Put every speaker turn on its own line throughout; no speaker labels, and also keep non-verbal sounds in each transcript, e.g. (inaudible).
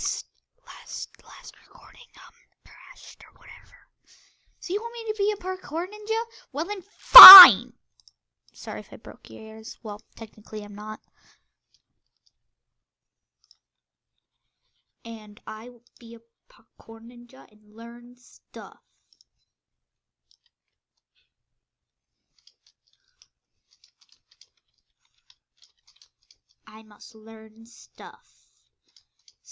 psst, last last recording um crashed or whatever. So you want me to be a parkour ninja? Well then, fine. Sorry if I broke your ears. Well, technically I'm not. And I will be a parkour ninja and learn stuff. I must learn stuff.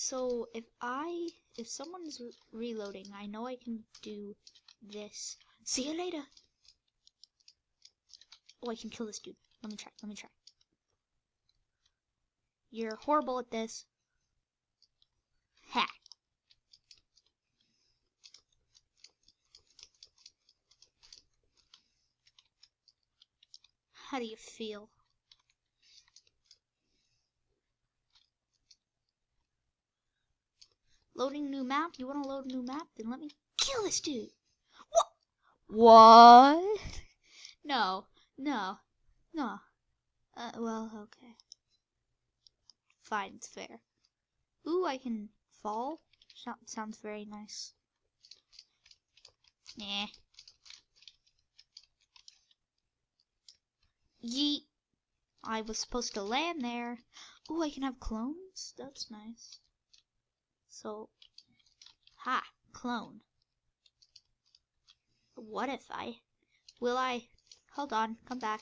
So if I, if someone's re reloading, I know I can do this. See you later. Oh, I can kill this dude. Let me try. Let me try. You're horrible at this. Ha. How do you feel? Loading new map? You want to load a new map? Then let me kill this dude. What? What? (laughs) No, no, no. Uh, well, okay. Fine, it's fair. Ooh, I can fall. sounds very nice. Nah. Yeet. I was supposed to land there. Ooh, I can have clones? That's nice. So, ha, clone. What if I, will I, hold on, come back.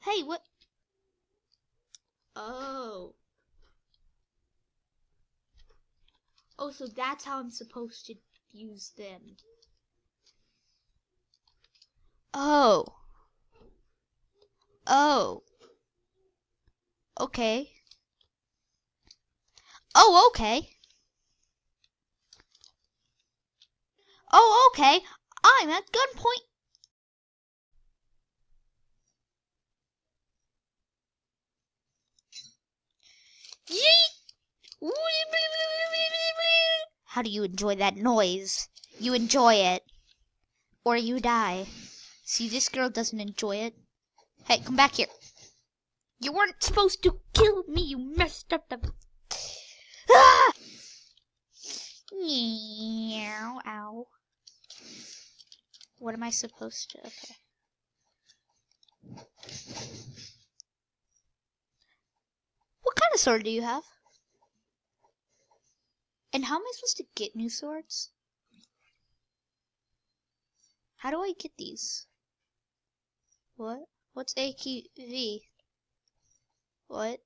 Hey, what? Oh. Oh, so that's how I'm supposed to use them. Oh. Oh. Okay. Oh, okay. Oh, okay. I'm at gunpoint. How do you enjoy that noise? You enjoy it. Or you die. See, this girl doesn't enjoy it. Hey, come back here. You weren't supposed to kill me. You messed up the Meow, ow. What am I supposed to? Okay. What kind of sword do you have? And how am I supposed to get new swords? How do I get these? What? What's AQV? What?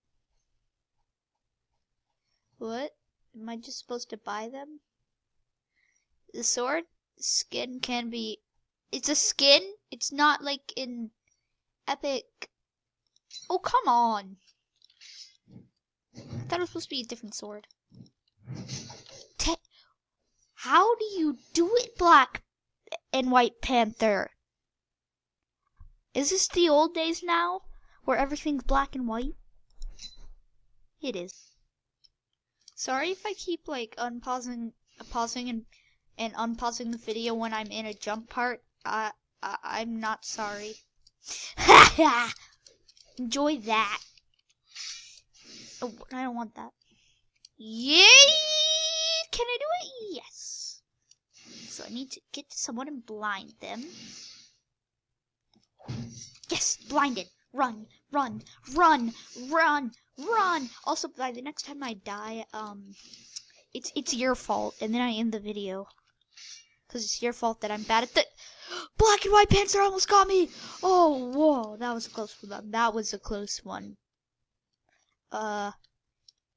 What? Am I just supposed to buy them? The sword skin can be. It's a skin. It's not like in Epic. Oh come on! I thought it was supposed to be a different sword. Te How do you do it, Black and White Panther? Is this the old days now, where everything's black and white? It is. Sorry if I keep like unpausing, pausing and and unpausing the video when I'm in a jump part. I, I I'm not sorry. (laughs) Enjoy that. Oh, I don't want that. Yay! Can I do it? Yes. So I need to get to someone and blind them. Yes, blinded. Run, run, run, run, Run! Also, by the next time I die, um, it's it's your fault, and then I end the video. Because it's your fault that I'm bad at the... (gasps) Black and White Panther almost got me! Oh, whoa, that was a close one. That was a close one. Uh,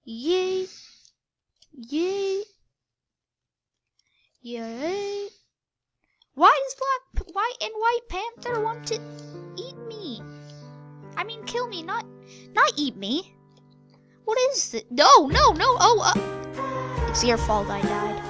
yay, yay, yay. Why does Black, White, and White Panther want to? I mean, kill me, not, not eat me. What is it? No, no, no. Oh, uh, it's your fault I died.